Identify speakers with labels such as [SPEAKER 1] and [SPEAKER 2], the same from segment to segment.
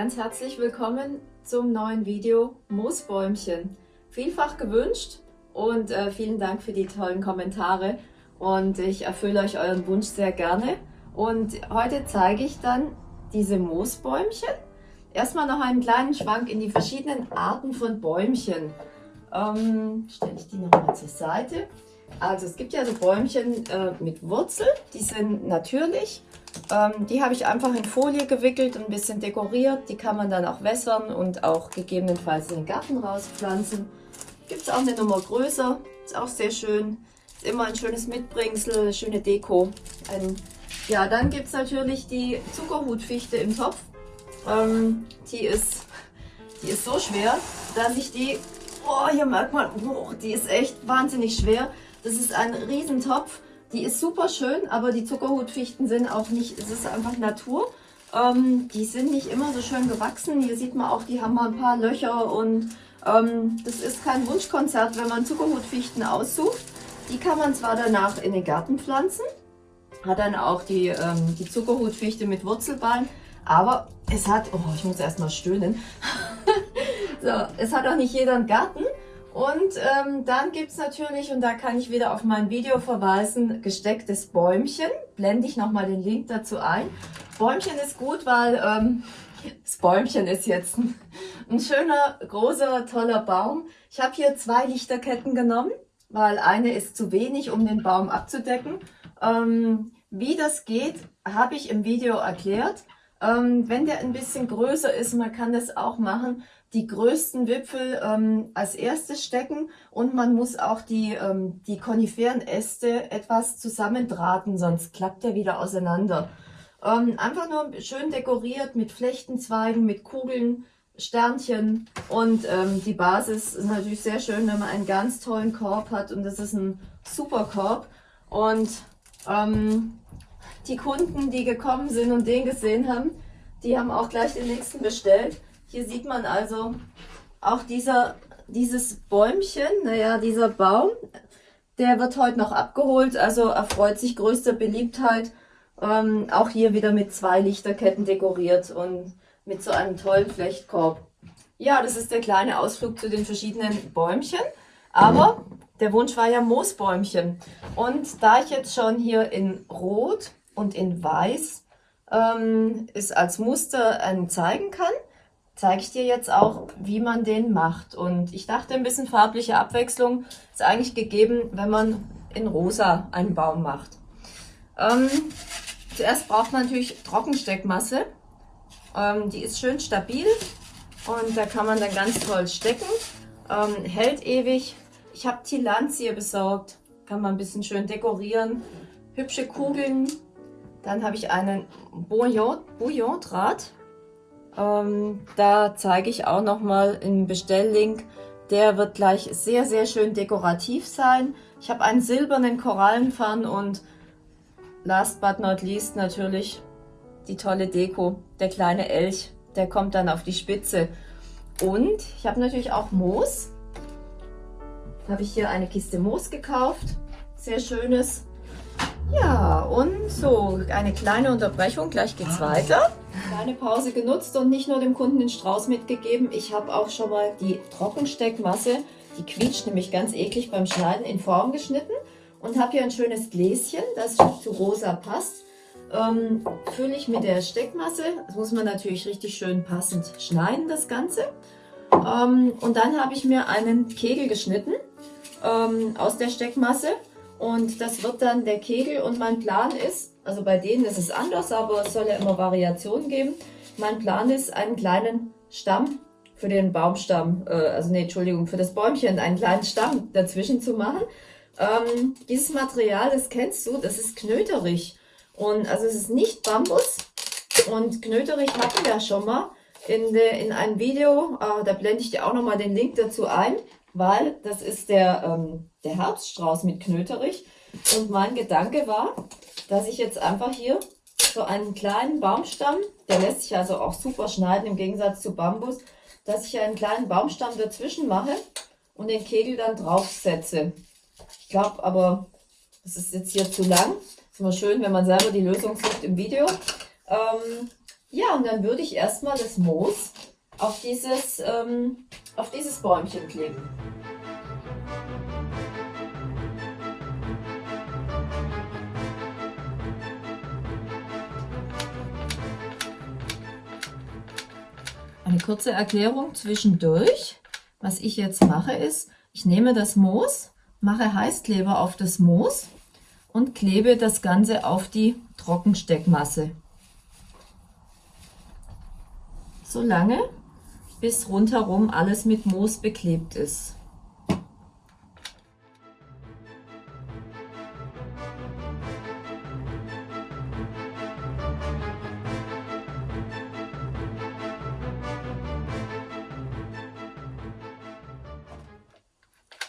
[SPEAKER 1] Ganz herzlich willkommen zum neuen Video Moosbäumchen. Vielfach gewünscht und äh, vielen Dank für die tollen Kommentare und ich erfülle euch euren Wunsch sehr gerne. Und heute zeige ich dann diese Moosbäumchen. Erstmal noch einen kleinen Schwank in die verschiedenen Arten von Bäumchen. Ähm, Stelle ich die nochmal zur Seite. Also es gibt ja so Bäumchen äh, mit Wurzel, die sind natürlich ähm, die habe ich einfach in Folie gewickelt und ein bisschen dekoriert. Die kann man dann auch wässern und auch gegebenenfalls in den Garten rauspflanzen. Gibt es auch eine Nummer größer, ist auch sehr schön. Ist immer ein schönes Mitbringsel, schöne Deko. Ein, ja, dann gibt es natürlich die Zuckerhutfichte im Topf. Ähm, die, ist, die ist so schwer, dass ich die, oh, hier merkt man, oh, die ist echt wahnsinnig schwer. Das ist ein Riesentopf die ist super schön, aber die Zuckerhutfichten sind auch nicht, es ist einfach Natur. Ähm, die sind nicht immer so schön gewachsen. Hier sieht man auch, die haben mal ein paar Löcher und ähm, das ist kein Wunschkonzert, wenn man Zuckerhutfichten aussucht. Die kann man zwar danach in den Garten pflanzen, hat dann auch die, ähm, die Zuckerhutfichte mit Wurzelballen, aber es hat, oh, ich muss erstmal stöhnen, so, es hat auch nicht jeder einen Garten und ähm, dann gibt es natürlich, und da kann ich wieder auf mein Video verweisen, gestecktes Bäumchen. Blende ich nochmal den Link dazu ein. Bäumchen ist gut, weil ähm, das Bäumchen ist jetzt ein, ein schöner, großer, toller Baum. Ich habe hier zwei Lichterketten genommen, weil eine ist zu wenig, um den Baum abzudecken. Ähm, wie das geht, habe ich im Video erklärt. Ähm, wenn der ein bisschen größer ist, man kann das auch machen, die größten Wipfel ähm, als erstes stecken und man muss auch die, ähm, die Koniferenäste etwas zusammendrahten, sonst klappt der wieder auseinander. Ähm, einfach nur schön dekoriert mit Flechtenzweigen, mit Kugeln, Sternchen und ähm, die Basis ist natürlich sehr schön, wenn man einen ganz tollen Korb hat und das ist ein super Korb und ähm, die Kunden, die gekommen sind und den gesehen haben, die haben auch gleich den nächsten bestellt hier sieht man also auch dieser, dieses Bäumchen, naja, dieser Baum, der wird heute noch abgeholt, also erfreut sich größter Beliebtheit. Ähm, auch hier wieder mit zwei Lichterketten dekoriert und mit so einem tollen Flechtkorb. Ja, das ist der kleine Ausflug zu den verschiedenen Bäumchen. Aber der Wunsch war ja Moosbäumchen. Und da ich jetzt schon hier in Rot und in Weiß ähm, es als Muster ähm, zeigen kann, zeige ich dir jetzt auch, wie man den macht. Und ich dachte, ein bisschen farbliche Abwechslung ist eigentlich gegeben, wenn man in rosa einen Baum macht. Ähm, zuerst braucht man natürlich Trockensteckmasse. Ähm, die ist schön stabil und da kann man dann ganz toll stecken. Ähm, hält ewig. Ich habe Tilanzie besorgt. Kann man ein bisschen schön dekorieren. Hübsche Kugeln. Dann habe ich einen Bouillon-Draht. Ähm, da zeige ich auch nochmal einen Bestelllink. Der wird gleich sehr, sehr schön dekorativ sein. Ich habe einen silbernen Korallenpfann und last but not least natürlich die tolle Deko. Der kleine Elch, der kommt dann auf die Spitze. Und ich habe natürlich auch Moos. Da habe ich hier eine Kiste Moos gekauft. Sehr schönes. Und so, eine kleine Unterbrechung, gleich geht's ah. weiter. Kleine Pause genutzt und nicht nur dem Kunden den Strauß mitgegeben, ich habe auch schon mal die Trockensteckmasse, die quietscht nämlich ganz eklig beim Schneiden, in Form geschnitten und habe hier ein schönes Gläschen, das zu rosa passt. Ähm, fülle ich mit der Steckmasse, das muss man natürlich richtig schön passend schneiden, das Ganze. Ähm, und dann habe ich mir einen Kegel geschnitten ähm, aus der Steckmasse und das wird dann der Kegel und mein Plan ist, also bei denen ist es anders, aber es soll ja immer Variationen geben. Mein Plan ist, einen kleinen Stamm für den Baumstamm, äh, also nee, Entschuldigung, für das Bäumchen einen kleinen Stamm dazwischen zu machen. Ähm, dieses Material, das kennst du, das ist knöterig. Und also es ist nicht Bambus. Und knöterig hatten wir schon mal in, de, in einem Video, äh, da blende ich dir auch nochmal den Link dazu ein weil das ist der, ähm, der Herbststrauß mit Knöterich. Und mein Gedanke war, dass ich jetzt einfach hier so einen kleinen Baumstamm, der lässt sich also auch super schneiden im Gegensatz zu Bambus, dass ich einen kleinen Baumstamm dazwischen mache und den Kegel dann draufsetze. Ich glaube aber, das ist jetzt hier zu lang. Ist immer schön, wenn man selber die Lösung sucht im Video. Ähm, Ja, und dann würde ich erstmal das Moos auf dieses, ähm, auf dieses Bäumchen kleben. Eine kurze Erklärung zwischendurch. Was ich jetzt mache ist, ich nehme das Moos, mache Heißkleber auf das Moos und klebe das Ganze auf die Trockensteckmasse. So lange, bis rundherum alles mit Moos beklebt ist.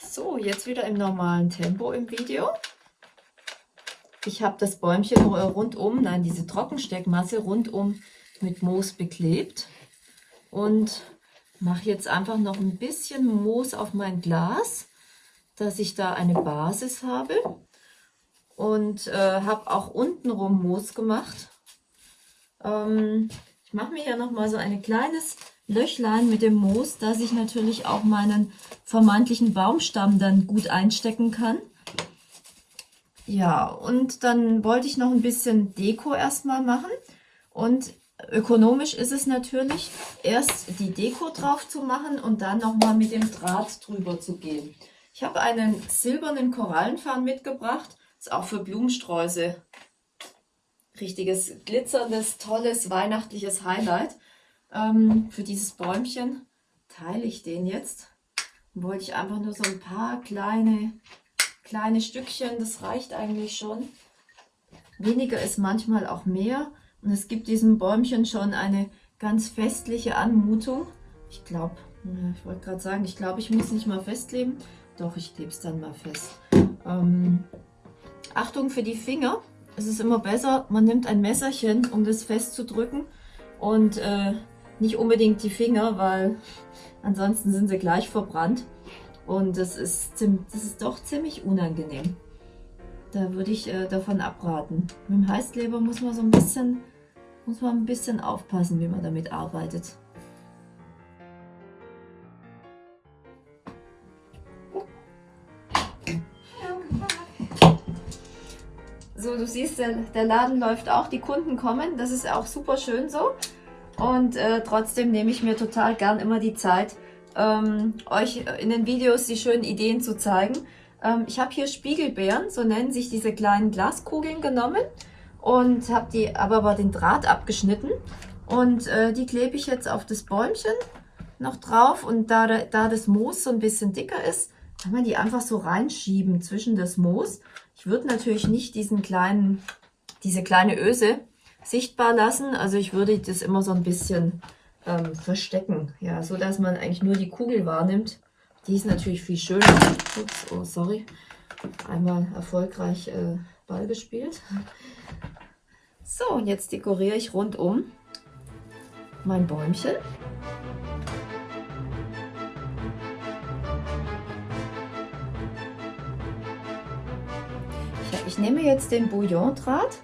[SPEAKER 1] So, jetzt wieder im normalen Tempo im Video. Ich habe das Bäumchen rundum, nein, diese Trockensteckmasse rundum mit Moos beklebt und mache jetzt einfach noch ein bisschen Moos auf mein Glas, dass ich da eine Basis habe und äh, habe auch untenrum Moos gemacht. Ähm, ich mache mir hier noch mal so ein kleines Löchlein mit dem Moos, dass ich natürlich auch meinen vermeintlichen Baumstamm dann gut einstecken kann. Ja, und dann wollte ich noch ein bisschen Deko erstmal machen. Und ökonomisch ist es natürlich, erst die Deko drauf zu machen und dann nochmal mit dem Draht drüber zu gehen. Ich habe einen silbernen Korallenfarn mitgebracht. Ist auch für Blumensträuße richtiges glitzerndes, tolles, weihnachtliches Highlight. Ähm, für dieses Bäumchen teile ich den jetzt. Dann wollte ich einfach nur so ein paar kleine, kleine Stückchen, das reicht eigentlich schon. Weniger ist manchmal auch mehr. Und es gibt diesem Bäumchen schon eine ganz festliche Anmutung. Ich glaube, ich wollte gerade sagen, ich glaube, ich muss nicht mal festleben. Doch, ich klebe es dann mal fest. Ähm, Achtung für die Finger. Es ist immer besser, man nimmt ein Messerchen, um das festzudrücken. Und äh, nicht unbedingt die Finger, weil ansonsten sind sie gleich verbrannt. Und das ist, das ist doch ziemlich unangenehm. Da würde ich äh, davon abraten. Mit dem Heißkleber muss man so ein bisschen, muss man ein bisschen aufpassen, wie man damit arbeitet. So, du siehst, der, der Laden läuft auch, die Kunden kommen. Das ist auch super schön so. Und äh, trotzdem nehme ich mir total gern immer die Zeit, ähm, euch in den Videos die schönen Ideen zu zeigen. Ähm, ich habe hier Spiegelbeeren, so nennen sich diese kleinen Glaskugeln genommen und habe die aber bei den Draht abgeschnitten. Und äh, die klebe ich jetzt auf das Bäumchen noch drauf. Und da, da das Moos so ein bisschen dicker ist, kann man die einfach so reinschieben zwischen das Moos. Ich würde natürlich nicht diesen kleinen, diese kleine Öse sichtbar lassen. Also ich würde das immer so ein bisschen ähm, verstecken, ja, so dass man eigentlich nur die Kugel wahrnimmt. Die ist natürlich viel schöner. Ups, oh sorry, einmal erfolgreich äh, Ball gespielt. So, und jetzt dekoriere ich rundum mein Bäumchen. Ich, ich nehme jetzt den Bouillon-Draht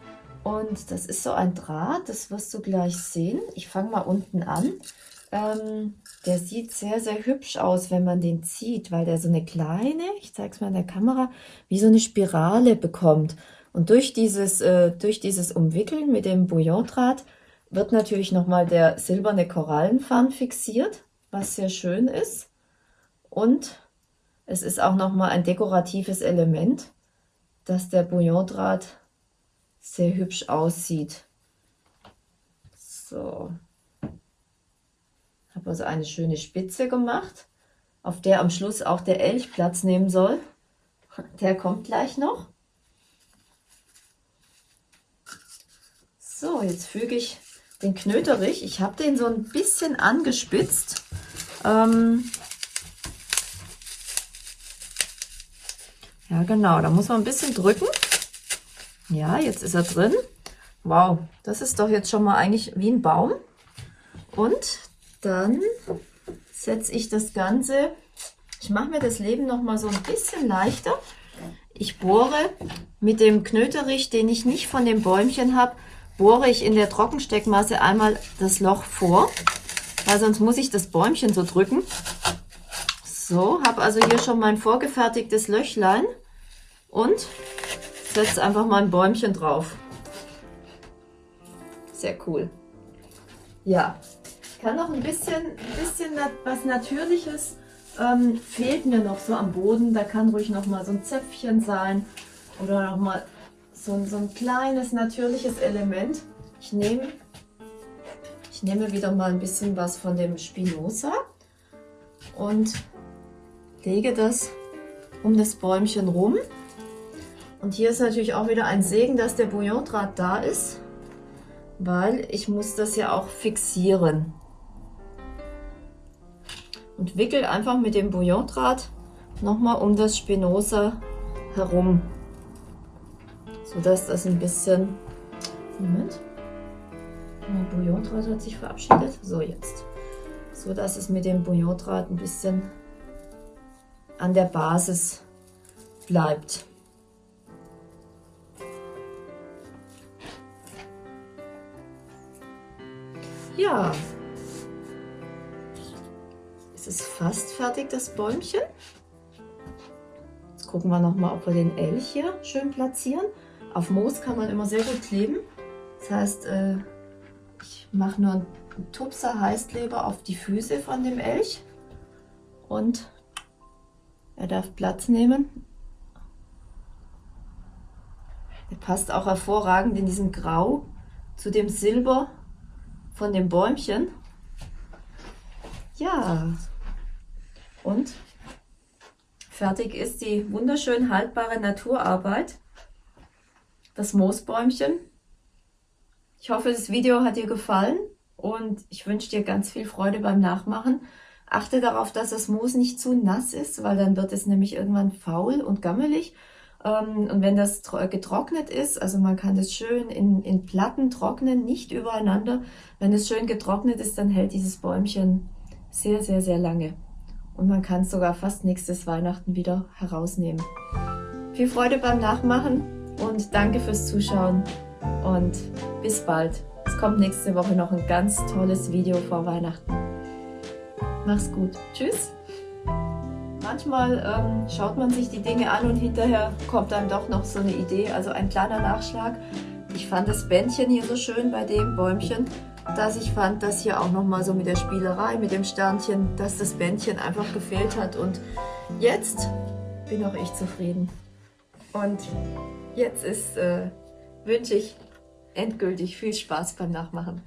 [SPEAKER 1] und das ist so ein Draht, das wirst du gleich sehen. Ich fange mal unten an. Ähm, der sieht sehr, sehr hübsch aus, wenn man den zieht, weil der so eine kleine, ich zeige es mal in der Kamera, wie so eine Spirale bekommt. Und durch dieses, äh, durch dieses Umwickeln mit dem Bouillondraht wird natürlich nochmal der silberne Korallenfarn fixiert, was sehr schön ist. Und es ist auch nochmal ein dekoratives Element, dass der Bouillondraht sehr hübsch aussieht. So. Habe also eine schöne Spitze gemacht, auf der am Schluss auch der Elch Platz nehmen soll. Der kommt gleich noch. So, jetzt füge ich den Knöterich. Ich habe den so ein bisschen angespitzt. Ähm ja, genau, da muss man ein bisschen drücken. Ja, jetzt ist er drin. Wow, das ist doch jetzt schon mal eigentlich wie ein Baum. Und dann setze ich das Ganze, ich mache mir das Leben noch mal so ein bisschen leichter. Ich bohre mit dem Knöterich, den ich nicht von dem Bäumchen habe, bohre ich in der Trockensteckmasse einmal das Loch vor, weil sonst muss ich das Bäumchen so drücken. So, habe also hier schon mein vorgefertigtes Löchlein und setze einfach mal ein Bäumchen drauf. Sehr cool. Ja, kann noch ein bisschen, ein bisschen was Natürliches ähm, fehlt mir noch so am Boden. Da kann ruhig noch mal so ein Zäpfchen sein oder noch mal so, so ein kleines natürliches Element. Ich nehme, ich nehme wieder mal ein bisschen was von dem Spinoza und lege das um das Bäumchen rum. Und hier ist natürlich auch wieder ein Segen, dass der Bouillondraht da ist weil ich muss das ja auch fixieren. Und wickel einfach mit dem Bouillondraht nochmal um das Spinoza herum, sodass das ein bisschen... Moment. Mein Bouillondraht hat sich verabschiedet. So, jetzt. So dass es mit dem Bouillondraht ein bisschen an der Basis bleibt. Ja, es ist fast fertig, das Bäumchen. Jetzt gucken wir nochmal, ob wir den Elch hier schön platzieren. Auf Moos kann man immer sehr gut kleben. Das heißt, äh, ich mache nur einen Tupser Heißkleber auf die Füße von dem Elch. Und er darf Platz nehmen. Der passt auch hervorragend in diesem Grau zu dem Silber von dem Bäumchen. Ja, und fertig ist die wunderschön haltbare Naturarbeit, das Moosbäumchen. Ich hoffe, das Video hat dir gefallen und ich wünsche dir ganz viel Freude beim Nachmachen. Achte darauf, dass das Moos nicht zu nass ist, weil dann wird es nämlich irgendwann faul und gammelig. Ähm, und wenn das getrocknet ist, also man kann das schön in, in Platten trocknen, nicht übereinander. Wenn es schön getrocknet ist, dann hält dieses Bäumchen sehr, sehr, sehr lange. Und man kann es sogar fast nächstes Weihnachten wieder herausnehmen. Viel Freude beim Nachmachen und danke fürs Zuschauen und bis bald. Es kommt nächste Woche noch ein ganz tolles Video vor Weihnachten. Mach's gut. Tschüss. Manchmal ähm, schaut man sich die Dinge an und hinterher kommt dann doch noch so eine Idee, also ein kleiner Nachschlag. Ich fand das Bändchen hier so schön bei dem Bäumchen, dass ich fand, dass hier auch nochmal so mit der Spielerei, mit dem Sternchen, dass das Bändchen einfach gefehlt hat. Und jetzt bin auch ich zufrieden. Und jetzt ist, äh, wünsche ich endgültig viel Spaß beim Nachmachen.